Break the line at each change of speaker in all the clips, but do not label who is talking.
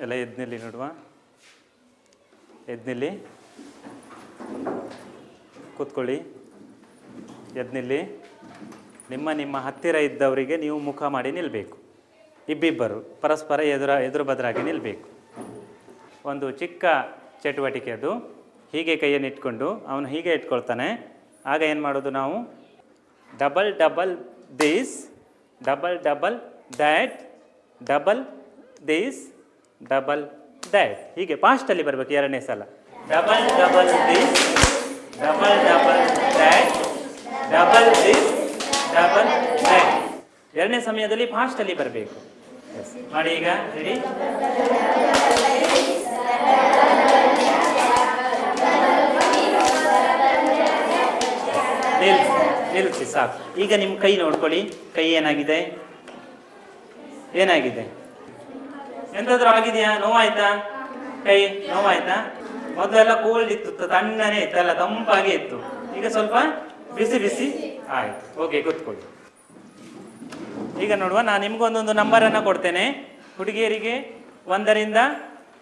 ಎಲ್ಲ ಎದ್ನಿಲ್ಲಿ ನೋಡುವ. ಎದ್ನಿಲ್ಲಿ ಕೂತ್ಕೊಳ್ಳಿ. ಎದ್ನಿಲ್ಲಿ ನಿಮ್ಮ ನಿಮ್ಮ ಹತ್ತಿರ ಇದ್ದವರಿಗೆ ನೀವು ಮುಖ ಮಾಡಿ ನಿಲ್ಲಬೇಕು ಇಬ್ಬಿಬ್ಬರು ಪರಸ್ಪರ ಎದುರ ಎದುರು ಬದರಾಗಿ ನಿಲ್ಲಬೇಕು ಒಂದು ಚಿಕ್ಕ ಚಟುವಟಿಕೆ ಅದು. ಹೀಗೆ ಕೈಯನ್ನು ಇಟ್ಕೊಂಡು ಅವನು ಹೀಗೆ ಇಟ್ಕೊಳ್ತಾನೆ. ಆಗ ಏನು ಮಾಡೋದು ನಾವು? Double double this, double double that, double this double that ಹೀಗೆ ಫಾಸ್ಟಲ್ಲಿ ಬರಬೇಕು ಎರಡನೇ ಸಲ. Double double this double double that double this double that ಎರಡನೇ ಸಮಯದಲ್ಲಿ ಫಾಸ್ಟಲ್ಲಿ ಬರಬೇಕು. ಮಾಡಿ ಈಗ ರೆಡಿ ನಿಲ್ಸಿ ನಿಲ್ಸಿ, ಸಾಕು. ಈಗ ನಿಮ್ಮ ಕೈ ನೋಡ್ಕೊಳ್ಳಿ. ಕೈ ಏನಾಗಿದೆ? ಏನಾಗಿದೆ? ಎಂತಾದ್ರೂ ಆಗಿದೆಯಾ? ನೋವಾಯ್ತಾ? ಕೈ ನೋವಾಯ್ತಾ? ಮೊದಲೆಲ್ಲ ಕೋಲ್ಡ್ ಇತ್ತು ತಣ್ಣನೆ ಅಲ್ಲ ತಂಪಾಗಿ ಇತ್ತು. ಈಗ ಸ್ವಲ್ಪ ಬಿಸಿ ಬಿಸಿ ಆಯ್ತು. ಓಕೆ ಕೂತ್ಕೊಳ್ಳಿ. ಈಗ ನೋಡುವ, ನಾನು ನಿಮ್ಗೊಂದೊಂದು ಅನ್ನ ಕೊಡ್ತೇನೆ. ಹುಡುಗಿಯರಿಗೆ ಒಂದರಿಂದ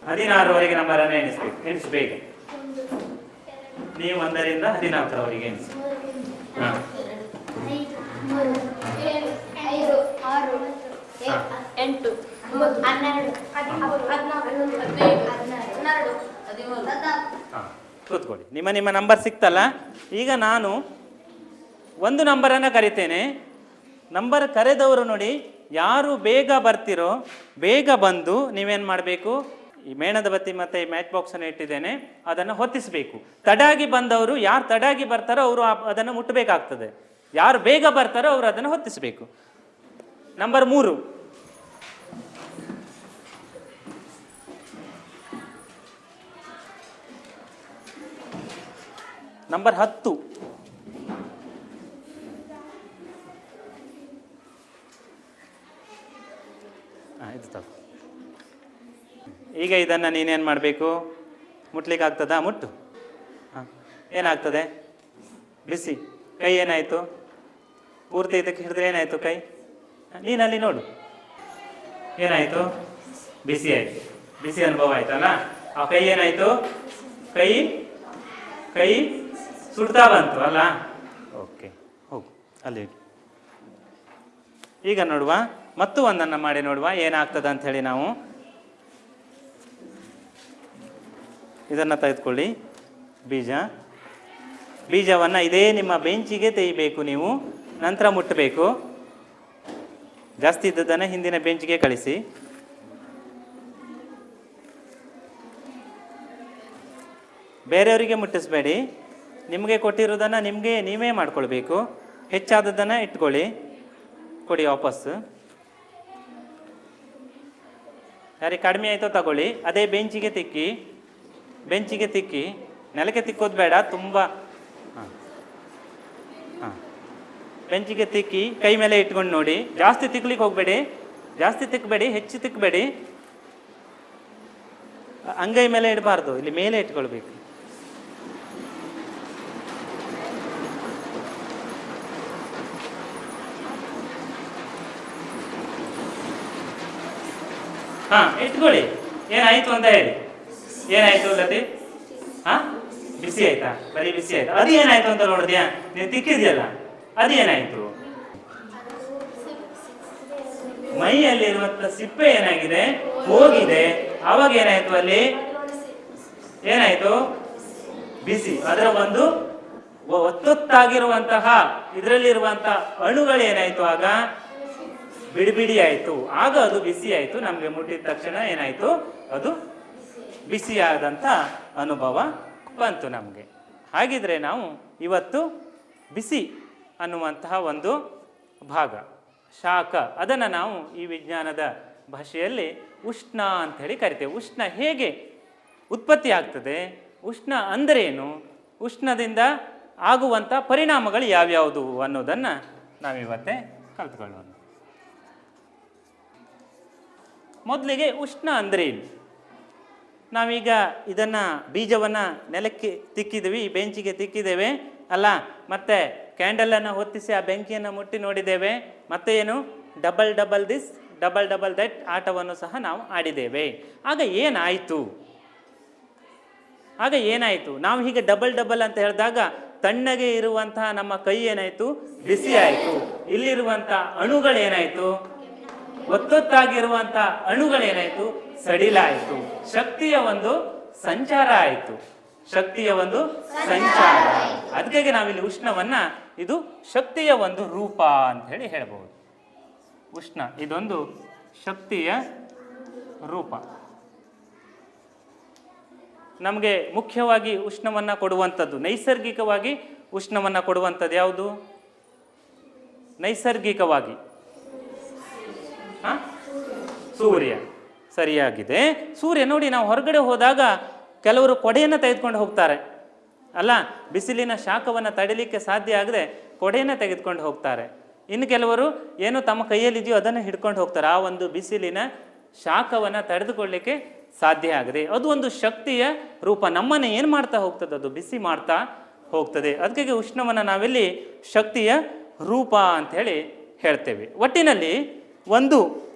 ಹದಿನಾರರವರೆಗೆ ನಂಬರ್ ಅನ್ನ ಎಣಿಸ್ಬೇಕು ಎಣಿಸ್ಬೇಕು ನೀವು ಒಂದರಿಂದ ಹದಿನಾಲ್ಕರವರೆಗೆ ಎಣಿಸಿ. ಹಾಂ.
ಎಂಟು, ಹನ್ನೆರಡು
ಕೂತ್ಕೊಳ್ಳಿ. ನಿಮ್ಮ ನಿಮ್ಮ ನಂಬರ್ ಸಿಕ್ತಲ್ಲ? ಈಗ ನಾನು ಒಂದು ನಂಬರನ್ನು ಕರಿತೇನೆ. ನಂಬರ್ ಕರೆದವರು ನೋಡಿ ಯಾರು ಬೇಗ ಬರ್ತಿರೋ, ಬೇಗ ಬಂದು ನೀವೇನು ಮಾಡಬೇಕು? ಈ ಮೇಣದ ಬತ್ತಿ ಮತ್ತು ಈ ಮ್ಯಾಚ್ ಬಾಕ್ಸನ್ನು ಇಟ್ಟಿದ್ದೇನೆ. ಅದನ್ನು ಹೊತ್ತಿಸಬೇಕು. ತಡಾಗಿ ಬಂದವರು ಯಾರು ತಡಾಗಿ ಬರ್ತಾರೋ ಅವರು ಅದನ್ನು ಮುಟ್ಟಬೇಕಾಗ್ತದೆ ಯಾರು ಬೇಗ ಬರ್ತಾರೋ ಅವರು ಅದನ್ನು ಹೊತ್ತಿಸಬೇಕು. ನಂಬರ್ ಮೂರು. ನಂಬರ್ ಹತ್ತು. ಇದು ತಗೋ. ಈಗ ಇದನ್ನು ನೀನೇನು ಮಾಡಬೇಕು? ಮುಟ್ಲಿಕ್ಕೆ ಆಗ್ತದಾ? ಮುಟ್ಟು. ಹಾಂ ಏನಾಗ್ತದೆ? ಬಿಸಿ. ಕೈ ಏನಾಯಿತು? ಪೂರ್ತಿ ಇದಕ್ಕೆ ಹಿಡಿದ್ರೆ ಏನಾಯಿತು ಕೈ? ನೀನಲ್ಲಿ ನೋಡು. ಏನಾಯಿತು? ಬಿಸಿ ಆಯಿತು. ಬಿಸಿ ಅನುಭವ ಆಯ್ತಲ್ಲ? ಆ ಕೈ ಏನಾಯಿತು? ಕೈ ಕೈ ಸುಡ್ತಾ ಬಂತು, ಅಲ್ಲ? ಓಕೆ, ಹೋಗು, ಅಲ್ಲಿ. ಈಗ ನೋಡುವ, ಮತ್ತು ಒಂದನ್ನು ಮಾಡಿ ನೋಡುವ, ಏನಾಗ್ತದೆ ಅಂತ ಹೇಳಿ ನಾವು. ಇದನ್ನು ತೆಗೆದುಕೊಳ್ಳಿ. ಬೀಜ. ಬೀಜವನ್ನು ಇದೇ ನಿಮ್ಮ ಬೆಂಚಿಗೆ ತೆಗಿಬೇಕು ನೀವು, ನಂತರ ಮುಟ್ಟಬೇಕು. ಜಾಸ್ತಿ ಇದ್ದದನ್ನು ಹಿಂದಿನ ಬೆಂಚಿಗೆ ಕಳಿಸಿ. ಬೇರೆಯವರಿಗೆ ಮುಟ್ಟಿಸ್ಬೇಡಿ. ನಿಮಗೆ ಕೊಟ್ಟಿರೋದನ್ನು ನಿಮಗೆ ನೀವೇ ಮಾಡ್ಕೊಳ್ಬೇಕು. ಹೆಚ್ಚಾದದ್ದನ್ನು ಇಟ್ಕೊಳ್ಳಿ. ಕೊಡಿ ವಾಪಸ್ಸು ಯಾರಿಗೆ ಕಡಿಮೆ ಆಯಿತೋ ತಗೊಳ್ಳಿ. ಅದೇ ಬೆಂಚಿಗೆ ತಿಕ್ಕಿ. ಬೆಂಚಿಗೆ ತಿಕ್ಕಿ. ನೆಲಕ್ಕೆ ತಿಕ್ಕೋದು ಬೇಡ, ತುಂಬ. ಹಾಂ. ಹಾಂ. ಬೆಂಚಿಗೆ ತಿಕ್ಕಿ, ಕೈ ಮೇಲೆ ಇಟ್ಕೊಂಡು ನೋಡಿ. ಜಾಸ್ತಿ ತಿಕ್ಲಿಕ್ಕೆ ಹೋಗಬೇಡಿ. ಜಾಸ್ತಿ ತಿಕ್ಕಬೇಡಿ ಹೆಚ್ಚು ತಿಕ್ಕಬೇಡಿ ಅಂಗೈ ಮೇಲೆ ಇಡಬಾರ್ದು. ಇಲ್ಲಿ ಮೇಲೆ ಇಟ್ಕೊಳ್ಬೇಕು. ಹಾ, ಇಟ್ಕೊಳ್ಳಿ. ಏನಾಯ್ತು ಅಂತ ಹೇಳಿ. ಏನಾಯ್ತು ಲತಿ ಹಾ, ಬಿಸಿ ಆಯ್ತಾ? ಬರೀ ಬಿಸಿ ಆಯ್ತಾ? ಅದು ಏನಾಯ್ತು ಅಂತ ನೋಡಿದ್ಯಾ? ನೀನು ತಿಕ್ಕಿದ್ಯಲ್ಲ? ಅದು ಏನಾಯ್ತು? ಮೈಯಲ್ಲಿರುವಂತ ಸಿಪ್ಪೆ ಏನಾಗಿದೆ? ಹೋಗಿದೆ. ಅವಾಗ ಏನಾಯ್ತು ಅಲ್ಲಿ? ಏನಾಯ್ತು? ಬಿಸಿ. ಅದರ ಒಂದು ಒತ್ತೊತ್ತಾಗಿರುವಂತಹ ಇದರಲ್ಲಿರುವಂತಹ ಅಣುಗಳು ಏನಾಯ್ತು ಆಗ? ಬಿಡಿ ಬಿಡಿ ಆಯಿತು. ಆಗ ಅದು ಬಿಸಿ ಆಯ್ತು. ನಮಗೆ ಮುಟ್ಟಿದ ತಕ್ಷಣ ಏನಾಯ್ತು? ಅದು ಬಿಸಿಯಾದಂಥ ಅನುಭವ ಬಂತು ನಮಗೆ. ಹಾಗಿದ್ರೆ ನಾವು ಇವತ್ತು ಬಿಸಿ ಅನ್ನುವಂತಹ ಒಂದು ಭಾಗ, ಶಾಖ, ಅದನ್ನು ನಾವು ಈ ವಿಜ್ಞಾನದ ಭಾಷೆಯಲ್ಲಿ ಉಷ್ಣ ಅಂತ ಹೇಳಿ ಕರಿತೇವೆ. ಉಷ್ಣ ಹೇಗೆ ಉತ್ಪತ್ತಿ ಆಗ್ತದೆ? ಉಷ್ಣ ಅಂದರೇನು? ಉಷ್ಣದಿಂದ ಆಗುವಂಥ ಪರಿಣಾಮಗಳು ಯಾವ್ಯಾವುದು ಅನ್ನೋದನ್ನು ನಾವಿವತ್ತೇ ಕಲ್ತ್ಕೊಳ್ಳೋಣ. ಮೊದಲಿಗೆ ಉಷ್ಣ ಅಂದರೆ ಏನು? ನಾವೀಗ ಇದನ್ನು ಬೀಜವನ್ನು ನೆಲಕ್ಕೆ ತಿಕ್ಕಿದ್ವಿ ಬೆಂಚಿಗೆ ತಿಕ್ಕಿದ್ದೇವೆ, ಅಲ್ಲ, ಮತ್ತೆ ಕ್ಯಾಂಡಲನ್ನು ಹೊತ್ತಿಸಿ ಆ ಬೆಂಕಿಯನ್ನು ಮುಟ್ಟಿ ನೋಡಿದ್ದೇವೆ, ಮತ್ತೆ ಏನು? Double double this double double that ಆಟವನ್ನು ಸಹ ನಾವು ಆಡಿದ್ದೇವೆ. ಆಗ ಏನಾಯಿತು? ಆಗ ಏನಾಯಿತು? ನಾವು ಹೀಗೆ ಡಬಲ್ ಡಬಲ್ ಅಂತ ಹೇಳಿದಾಗ ತಣ್ಣಗೆ ಇರುವಂತಹ ನಮ್ಮ ಕೈ ಏನಾಯಿತು? ಬಿಸಿ ಆಯಿತು ಇಲ್ಲಿರುವಂಥ ಅಣುಗಳೇನಾಯಿತು? ಒತ್ತೊತ್ತಾಗಿರುವಂತಹ ಅಣುಗಳೇನಾಯಿತು? ಸಡಿಲಾಯಿತು. ಶಕ್ತಿಯ ಒಂದು ಸಂಚಾರ ಆಯಿತು. ಶಕ್ತಿಯ ಒಂದು ಸಂಚಾರ ಅದಕ್ಕಾಗಿ ನಾವಿಲ್ಲಿ ಉಷ್ಣವನ್ನ ಇದು ಶಕ್ತಿಯ ಒಂದು ರೂಪ ಅಂತ ಹೇಳಿ ಹೇಳ್ಬೋದು. ಉಷ್ಣ, ಇದೊಂದು ಶಕ್ತಿಯ ರೂಪ. ನಮಗೆ ಮುಖ್ಯವಾಗಿ ಉಷ್ಣವನ್ನು ಕೊಡುವಂಥದ್ದು, ನೈಸರ್ಗಿಕವಾಗಿ ಉಷ್ಣವನ್ನು ಕೊಡುವಂಥದ್ದು ಯಾವುದು? ನೈಸರ್ಗಿಕವಾಗಿ? ಸೂರ್ಯ. ಸರಿಯಾಗಿದೆ. ಸೂರ್ಯ, ನೋಡಿ, ನಾವು ಹೊರಗಡೆ ಹೋದಾಗ ಕೆಲವರು ಕೊಡೆಯನ್ನು ತೆಗೆದುಕೊಂಡು ಹೋಗ್ತಾರೆ. ಅಲ್ಲ, ಬಿಸಿಲಿನ ಶಾಖವನ್ನು ತಡಿಲಿಕ್ಕೆ ಸಾಧ್ಯ ಆಗದೆ ಕೊಡೆಯನ್ನು ತೆಗೆದುಕೊಂಡು ಹೋಗ್ತಾರೆ. ಇನ್ನು ಕೆಲವರು ಏನು ತಮ್ಮ ಕೈಯಲ್ಲಿದೆಯೋ ಅದನ್ನು ಹಿಡ್ಕೊಂಡು ಹೋಗ್ತಾರೆ. ಆ ಒಂದು ಬಿಸಿಲಿನ ಶಾಖವನ್ನು ತಡೆದುಕೊಳ್ಳಿಕ್ಕೆ ಸಾಧ್ಯ ಆಗದೆ. ಅದು ಒಂದು ಶಕ್ತಿಯ ರೂಪ. ನಮ್ಮನ್ನು ಏನು ಮಾಡ್ತಾ ಹೋಗ್ತದೆ? ಅದು ಬಿಸಿ ಮಾಡ್ತಾ ಹೋಗ್ತದೆ. ಅದಕ್ಕೆ ಉಷ್ಣವನ್ನು ನಾವಿಲ್ಲಿ ಶಕ್ತಿಯ ರೂಪ ಅಂತ ಹೇಳಿ ಹೇಳ್ತೇವೆ. ಒಟ್ಟಿನಲ್ಲಿ ಒಂದು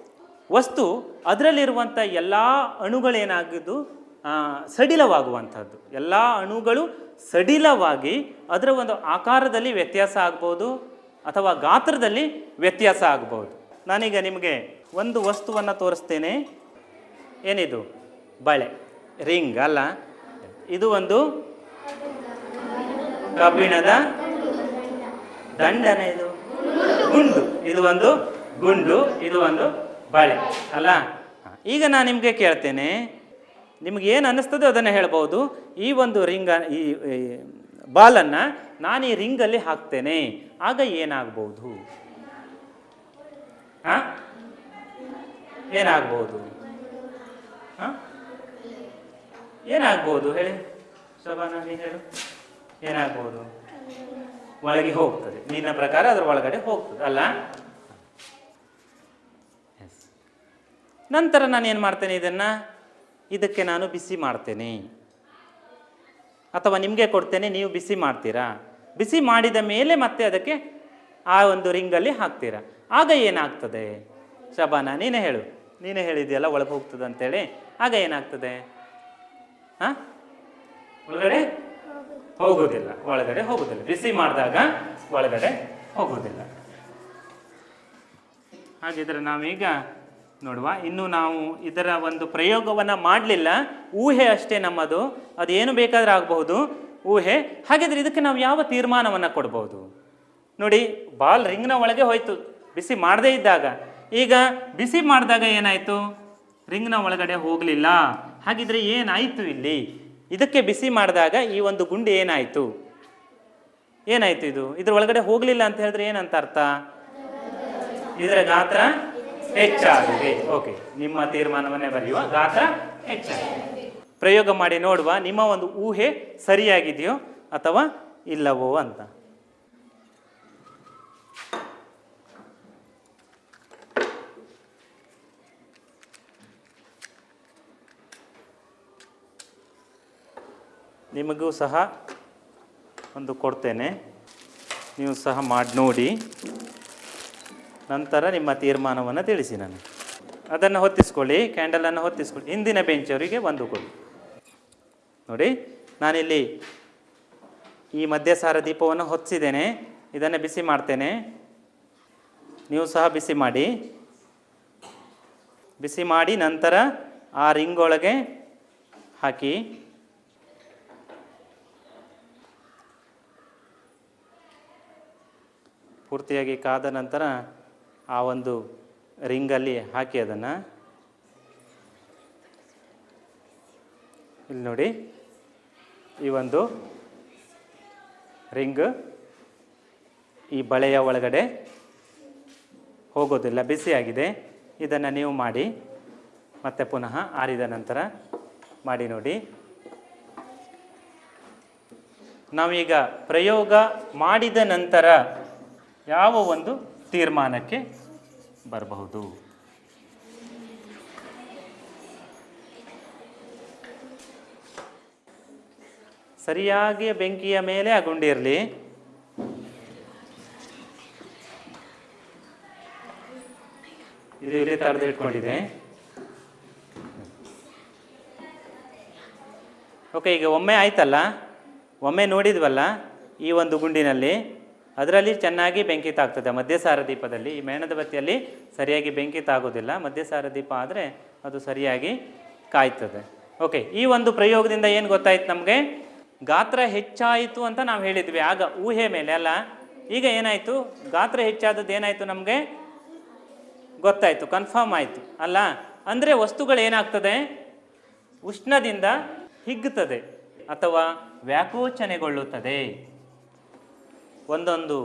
ವಸ್ತು ಅದರಲ್ಲಿರುವಂಥ ಎಲ್ಲ ಅಣುಗಳೇನಾಗಿದ್ದು ಸಡಿಲವಾಗುವಂಥದ್ದು. ಎಲ್ಲ ಅಣುಗಳು ಸಡಿಲವಾಗಿ ಅದರ ಒಂದು ಆಕಾರದಲ್ಲಿ ವ್ಯತ್ಯಾಸ ಆಗ್ಬೋದು ಅಥವಾ ಗಾತ್ರದಲ್ಲಿ ವ್ಯತ್ಯಾಸ ಆಗ್ಬೋದು. ನಾನೀಗ ನಿಮಗೆ ಒಂದು ವಸ್ತುವನ್ನು ತೋರಿಸ್ತೇನೆ. ಏನಿದು? ಬಳೆ. ರಿಂಗ್ ಅಲ್ಲ. ಇದು ಒಂದು ಕಬ್ಬಿಣದ ದಂಡನೆ ಇದು. ಗುಂಡು. ಇದು ಒಂದು ಗುಂಡು, ಇದು ಒಂದು ಬಳೆ, ಅಲ್ಲ. ಈಗ ನಾನು ನಿಮಗೆ ಕೇಳ್ತೇನೆ, ನಿಮ್ಗೆ ಏನು ಅನ್ನಿಸ್ತದೋ ಅದನ್ನು ಹೇಳ್ಬೋದು. ಈ ಒಂದು ರಿಂಗ, ಈ ಬಾಲನ್ನು ನಾನು ಈ ರಿಂಗಲ್ಲಿ ಹಾಕ್ತೇನೆ, ಆಗ ಏನಾಗ್ಬೋದು? ಹಾ? ಏನಾಗ್ಬೋದು? ಹಾ? ಏನಾಗ್ಬೋದು ಹೇಳಿ? ಶೋಭಾನ ಹೇಳು. ಏನಾಗ್ಬೋದು? ಒಳಗೆ ಹೋಗ್ತದೆ. ನಿನ್ನ ಪ್ರಕಾರ ಅದರ ಒಳಗಡೆ ಹೋಗ್ತದೆ, ಅಲ್ಲ? ನಂತರ ನಾನು ಏನು ಮಾಡ್ತೇನೆ ಇದನ್ನು? ಇದಕ್ಕೆ ನಾನು ಬಿಸಿ ಮಾಡ್ತೇನೆ. ಅಥವಾ ನಿಮಗೆ ಕೊಡ್ತೇನೆ, ನೀವು ಬಿಸಿ ಮಾಡ್ತೀರಾ? ಬಿಸಿ ಮಾಡಿದ ಮೇಲೆ ಮತ್ತೆ ಅದಕ್ಕೆ ಆ ಒಂದು ರಿಂಗಲ್ಲಿ ಹಾಕ್ತೀರಾ? ಆಗ ಏನಾಗ್ತದೆ? ಶಬಾನ, ನೀನೇ ಹೇಳು. ನೀನೇ ಹೇಳಿದೆಯಲ್ಲ, ಒಳಗೆ ಹೋಗ್ತದೆ ಅಂತೇಳಿ. ಆಗ ಏನಾಗ್ತದೆ? ಹಾಂ? ಒಳಗಡೆ ಹೋಗುವುದಿಲ್ಲ. ಒಳಗಡೆ ಹೋಗುವುದಿಲ್ಲ. ಬಿಸಿ ಮಾಡಿದಾಗ ಒಳಗಡೆ ಹೋಗುವುದಿಲ್ಲ. ಹಾಗಿದ್ರೆ ನಾವೀಗ ನೋಡುವ. ಇನ್ನು ನಾವು ಇದರ ಒಂದು ಪ್ರಯೋಗವನ್ನು ಮಾಡಲಿಲ್ಲ. ಊಹೆ ಅಷ್ಟೇ ನಮ್ಮದು. ಅದೇನು ಬೇಕಾದ್ರೆ ಆಗಬಹುದು. ಊಹೆ. ಹಾಗಿದ್ರೆ ಇದಕ್ಕೆ ನಾವು ಯಾವ ತೀರ್ಮಾನವನ್ನು ಕೊಡ್ಬೋದು ನೋಡಿ, ಬಾಲ್ ರಿಂಗ್ನ ಒಳಗೆ ಹೋಯ್ತು. ಬಿಸಿ ಮಾಡದೇ ಇದ್ದಾಗ. ಈಗ ಬಿಸಿ ಮಾಡಿದಾಗ ಏನಾಯಿತು? ರಿಂಗ್ನ ಒಳಗಡೆ ಹೋಗಲಿಲ್ಲ. ಹಾಗಿದ್ರೆ ಏನಾಯಿತು ಇಲ್ಲಿ? ಇದಕ್ಕೆ ಬಿಸಿ ಮಾಡಿದಾಗ ಈ ಒಂದು ಗುಂಡು ಏನಾಯಿತು? ಏನಾಯಿತು ಇದು? ಇದರ ಒಳಗಡೆ ಹೋಗಲಿಲ್ಲ ಅಂತ ಹೇಳಿದ್ರೆ ಏನಂತ ಅರ್ಥ? ಇದರ ಗಾತ್ರ? ಹೆಚ್ಚಾಗಿದೆ. ಓಕೆ ನಿಮ್ಮ ತೀರ್ಮಾನವನ್ನೇ ಬರೆಯುವ ಗಾತ್ರ ಹೆಚ್ಚಾಗಿದೆ. ಪ್ರಯೋಗ ಮಾಡಿ ನೋಡುವ ನಿಮ್ಮ ಒಂದು ಊಹೆ ಸರಿಯಾಗಿದೆಯೋ ಅಥವಾ ಇಲ್ಲವೋ ಅಂತ. ನಿಮಗೂ ಸಹ ಒಂದು ಕೊಡ್ತೇನೆ. ನೀವು ಸಹ ಮಾಡಿ ನೋಡಿ. ನಂತರ ನಿಮ್ಮ ತೀರ್ಮಾನವನ್ನು ತಿಳಿಸಿ ನನಗೆ ಅದನ್ನು ಹೊತ್ತಿಸ್ಕೊಳ್ಳಿ ಕ್ಯಾಂಡಲನ್ನು ಹೊತ್ತಿಸ್ಕೊಳ್ಳಿ. ಹಿಂದಿನ ಬೆಂಚವರಿಗೆ ಕೊಡಿ. ನೋಡಿ, ನಾನಿಲ್ಲಿ ಈ ಮಧ್ಯಸಾರ ದೀಪವನ್ನು ಹೊತ್ತಿಸಿದ್ದೇನೆ. ಇದನ್ನು ಬಿಸಿ ಮಾಡ್ತೇನೆ. ನೀವು ಸಹ ಬಿಸಿ ಮಾಡಿ. ಬಿಸಿ ಮಾಡಿ ನಂತರ ಆ ರಿಂಗ್ ಹಾಕಿ. ಪೂರ್ತಿಯಾಗಿ ಕಾದ ನಂತರ ಆ ಒಂದು ರಿಂಗಲ್ಲಿ ಹಾಕಿ ಅದನ್ನು. ಇಲ್ಲಿ ನೋಡಿ. ಈ ಒಂದು ರಿಂಗ್ ಈ ಬಳೆಯ ಒಳಗಡೆ ಹೋಗೋದಿಲ್ಲ ಬಿಸಿಯಾಗಿದೆ ಇದನ್ನು ನೀವು ಮಾಡಿ, ಮತ್ತೆ ಪುನಃ ಆರಿದ ನಂತರ ಮಾಡಿ ನೋಡಿ. ನಾವೀಗ ಪ್ರಯೋಗ ಮಾಡಿದ ನಂತರ ಯಾವ ಒಂದು ತೀರ್ಮಾನಕ್ಕೆ ಬರಬಹುದು. ಸರಿಯಾಗಿ ಬೆಂಕಿಯ ಮೇಲೆ ಆ ಗುಂಡಿ ಇರಲಿ ಇದು ಇಲ್ಲಿ ತಡೆದು ಇಟ್ಕೊಂಡಿದೆ ಓಕೆ ಈಗ ಒಮ್ಮೆ ಆಯ್ತಲ್ಲ? ಒಮ್ಮೆ ನೋಡಿದ್ವಲ್ಲ ಈ ಒಂದು ಗುಂಡಿನಲ್ಲಿ? ಅದರಲ್ಲಿ ಚೆನ್ನಾಗಿ ಬೆಂಕಿ ತಾಗ್ತದೆ ಮಧ್ಯಸಾರ ದೀಪದಲ್ಲಿ. ಈ ಮೇಣದ ಬತ್ತಿಯಲ್ಲಿ ಸರಿಯಾಗಿ ಬೆಂಕಿ ತಾಗೋದಿಲ್ಲ ಮಧ್ಯಸಾರ ದೀಪ ಆದರೆ ಅದು ಸರಿಯಾಗಿ ಕಾಯ್ತದೆ. ಓಕೆ ಈ ಒಂದು ಪ್ರಯೋಗದಿಂದ ಏನು ಗೊತ್ತಾಯ್ತು ನಮಗೆ? ಗಾತ್ರ ಹೆಚ್ಚಾಯಿತು ಅಂತ ನಾವು ಹೇಳಿದ್ವಿ. ಆಗ ಊಹೆ ಮೇಲೆ ಅಲ್ಲ. ಈಗ ಏನಾಯಿತು? ಗಾತ್ರ ಹೆಚ್ಚಾದದ್ದು ಏನಾಯಿತು ನಮಗೆ? ಗೊತ್ತಾಯಿತು ಕನ್ಫರ್ಮ್ ಆಯಿತು. ಅಲ್ಲ? ಅಂದರೆ ವಸ್ತುಗಳು ಏನಾಗ್ತದೆ? ಉಷ್ಣದಿಂದ ಹಿಗ್ಗುತ್ತದೆ ಅಥವಾ ವ್ಯಾಕೋಚನೆಗೊಳ್ಳುತ್ತದೆ. ಒಂದೊಂದು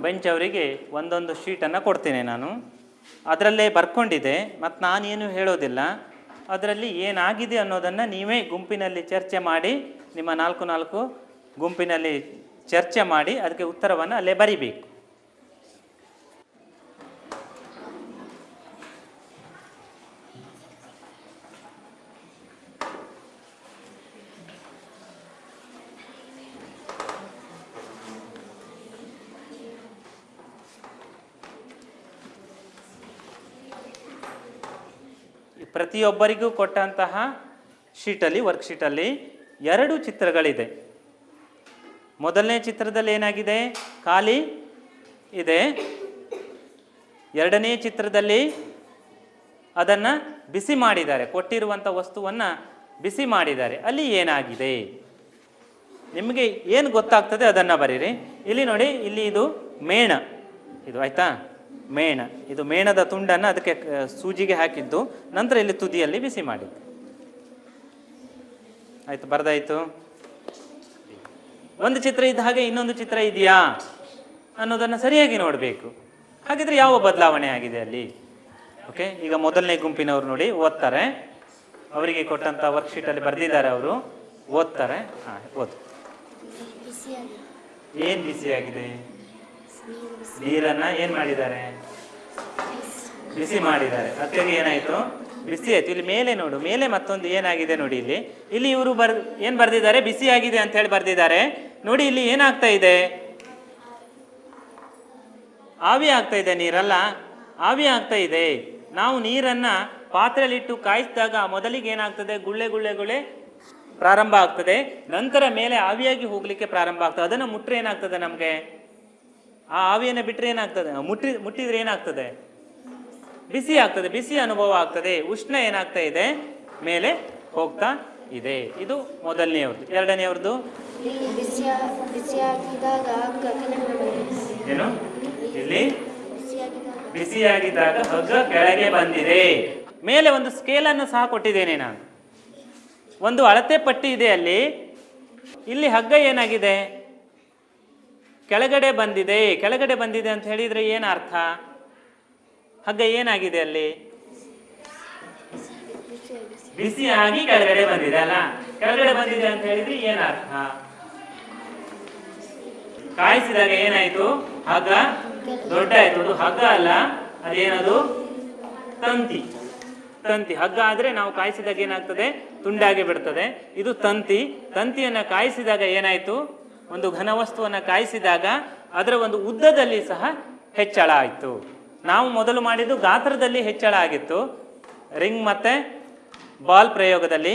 ಬೆಂಚ್ ಅವರಿಗೆ ಒಂದೊಂದು ಶೀಟನ್ನು ಕೊಡ್ತೇನೆ ನಾನು. ಅದರಲ್ಲೇ ಬರ್ಕೊಂಡಿದೆ ಮತ್ತು ನಾನೇನು ಹೇಳೋದಿಲ್ಲ. ಅದರಲ್ಲಿ ಏನಾಗಿದೆ ಅನ್ನೋದನ್ನು ನೀವೇ ಗುಂಪಿನಲ್ಲಿ ಚರ್ಚೆ ಮಾಡಿ, ನಿಮ್ಮ ನಾಲ್ಕು ನಾಲ್ಕು ಗುಂಪಿನಲ್ಲಿ ಚರ್ಚೆ ಮಾಡಿ, ಅದಕ್ಕೆ ಉತ್ತರವನ್ನು ಅಲ್ಲೇ ಬರಿಬೇಕು. ಪ್ರತಿಯೊಬ್ಬರಿಗೂ ಕೊಟ್ಟಂತಹ ಶೀಟಲ್ಲಿ, ವರ್ಕ್ಶೀಟಲ್ಲಿ ಎರಡು ಚಿತ್ರಗಳಿದೆ. ಮೊದಲನೇ ಚಿತ್ರದಲ್ಲಿ ಏನಾಗಿದೆ? ಖಾಲಿ ಇದೆ. ಎರಡನೇ ಚಿತ್ರದಲ್ಲಿ ಅದನ್ನು ಬಿಸಿ ಮಾಡಿದ್ದಾರೆ. ಕೊಟ್ಟಿರುವಂಥ ವಸ್ತುವನ್ನು ಬಿಸಿ ಮಾಡಿದ್ದಾರೆ. ಅಲ್ಲಿ ಏನಾಗಿದೆ? ನಿಮಗೆ ಏನು ಗೊತ್ತಾಗ್ತದೆ ಅದನ್ನು ಬರೀರಿ. ಇಲ್ಲಿ ನೋಡಿ, ಇಲ್ಲಿ ಇದು ಮೇಣ. ಇದು ಆಯ್ತಾ? ಮೇಣ. ಇದು ಮೇಣದ ತುಂಡನ್ನು ಅದಕ್ಕೆ ಸೂಜಿಗೆ ಹಾಕಿದ್ದು. ನಂತರ ಇಲ್ಲಿ ತುದಿಯಲ್ಲಿ ಬಿಸಿ ಮಾಡಿದ್ದು. ಆಯ್ತು ಬರ್ದಾಯ್ತು. ಒಂದು ಚಿತ್ರ ಇದ್ದ ಹಾಗೆ ಇನ್ನೊಂದು ಚಿತ್ರ ಇದೆಯಾ ಅನ್ನೋದನ್ನು ಸರಿಯಾಗಿ ನೋಡಬೇಕು. ಹಾಗಿದ್ರೆ ಯಾವ ಬದಲಾವಣೆ ಆಗಿದೆ ಅಲ್ಲಿ? ಓಕೆ ಈಗ ಮೊದಲನೇ ಗುಂಪಿನವರು ನೋಡಿ ಓದ್ತಾರೆ. ಅವರಿಗೆ ಕೊಟ್ಟಂಥ ವರ್ಕ್ಶೀಟಲ್ಲಿ ಬರೆದಿದ್ದಾರೆ ಅವರು. ಓದ್ತಾರೆ. ಹಾಂ ಓದು. ಏನು ಬಿಸಿಯಾಗಿದೆ? ನೀರನ್ನ ಏನ್ ಮಾಡಿದ್ದಾರೆ? ಬಿಸಿ ಮಾಡಿದ್ದಾರೆ. ಅದಕ್ಕೆ ಏನಾಯ್ತು? ಬಿಸಿ ಆಯ್ತು. ಇಲ್ಲಿ ಮೇಲೆ ನೋಡು. ಮೇಲೆ ಮತ್ತೊಂದು ಏನಾಗಿದೆ ನೋಡಿ ಇಲ್ಲಿ. ಇಲ್ಲಿ ಇವರು ಬರ್, ಏನ್ ಬರ್ದಿದ್ದಾರೆ? ಬಿಸಿ ಆಗಿದೆ ಅಂತ ಹೇಳಿ ಬರ್ದಿದ್ದಾರೆ. ನೋಡಿ ಇಲ್ಲಿ ಏನಾಗ್ತಾ ಇದೆ? ಆವಿ ಆಗ್ತಾ ಇದೆ ನೀರಲ್ಲ. ಆವಿ ಆಗ್ತಾ ಇದೆ. ನಾವು ನೀರನ್ನ ಪಾತ್ರೆಯಲ್ಲಿಟ್ಟು ಕಾಯಿಸಿದಾಗ ಮೊದಲಿಗೆ ಏನಾಗ್ತದೆ? ಗುಳ್ಳೆ ಗುಳ್ಳೆ ಗುಳ್ಳೆ ಪ್ರಾರಂಭ ಆಗ್ತದೆ. ನಂತರ ಮೇಲೆ ಆವಿಯಾಗಿ ಹೋಗ್ಲಿಕ್ಕೆ ಪ್ರಾರಂಭ ಆಗ್ತದೆ. ಅದನ್ನು ಮುಟ್ರೆ ಏನಾಗ್ತದೆ ನಮಗೆ? ಆ ಆವಿಯನ್ನು ಬಿಟ್ಟರೆ ಏನಾಗ್ತದೆ? ಮುಟ್ಟಿ ಮುಟ್ಟಿದ್ರೆ ಏನಾಗ್ತದೆ? ಬಿಸಿ ಆಗ್ತದೆ ಬಿಸಿ ಅನುಭವ ಆಗ್ತದೆ ಉಷ್ಣ ಏನಾಗ್ತಾ ಇದೆ ಮೇಲೆ ಹೋಗ್ತಾ ಇದೆ. ಇದು ಮೊದಲನೆಯವ್ರದ್ದು. ಎರಡನೆಯವ್ರದ್ದು? ಏನು? ಇಲ್ಲಿ
ಬಿಸಿಯಾಗಿದ್ದಾಗ
ಬಿಸಿಯಾಗಿದ್ದಾಗ ಹಗ್ಗ ಕೆಳಗೆ ಬಂದಿದೆ. ಮೇಲೆ ಒಂದು ಸ್ಕೇಲನ್ನು ಸಹ ಕೊಟ್ಟಿದ್ದೇನೆ ನಾನು. ಒಂದು ಅಳತೆ ಪಟ್ಟಿ ಇದೆ ಅಲ್ಲಿ. ಇಲ್ಲಿ ಹಗ್ಗ ಏನಾಗಿದೆ? ಕೆಳಗಡೆ ಬಂದಿದೆ. ಕೆಳಗಡೆ ಬಂದಿದೆ ಅಂತ ಹೇಳಿದ್ರೆ ಏನು ಅರ್ಥ? ಹಗ್ಗ ಏನಾಗಿದೆ ಅಲ್ಲಿ? ಬಿಸಿಯಾಗಿ ಕೆಳಗಡೆ ಬಂದಿದೆ ಅಲ್ಲ? ಕೆಳಗಡೆ ಬಂದಿದೆ ಅಂತ ಹೇಳಿದ್ರೆ ಏನ್ ಅರ್ಥ? ಕಾಯಿಸಿದಾಗ ಏನಾಯ್ತು? ಹಗ್ಗ ದೊಡ್ಡ ಆಯ್ತು ಅದು ಹಗ್ಗ ಅಲ್ಲ, ಅದೇನದು? ತಂತಿ. ತಂತಿ. ಹಗ್ಗ ಆದ್ರೆ ನಾವು ಕಾಯಿಸಿದಾಗ ಏನಾಗ್ತದೆ? ತುಂಡಾಗಿ ಬಿಡ್ತದೆ. ಇದು ತಂತಿ. ತಂತಿಯನ್ನ ಕಾಯಿಸಿದಾಗ ಏನಾಯ್ತು? ಒಂದು ಘನವಸ್ತುವನ್ನ ಕಾಯಿಸಿದಾಗ ಅದರ ಒಂದು ಉದ್ದದಲ್ಲಿ ಸಹ ಹೆಚ್ಚಳ ಆಯಿತು. ನಾವು ಮೊದಲು ಮಾಡಿದ್ದು ಗಾತ್ರದಲ್ಲಿ ಹೆಚ್ಚಳ ಆಗಿತ್ತು. ರಿಂಗ್ ಮತ್ತೆ ಬಾಲ್ ಪ್ರಯೋಗದಲ್ಲಿ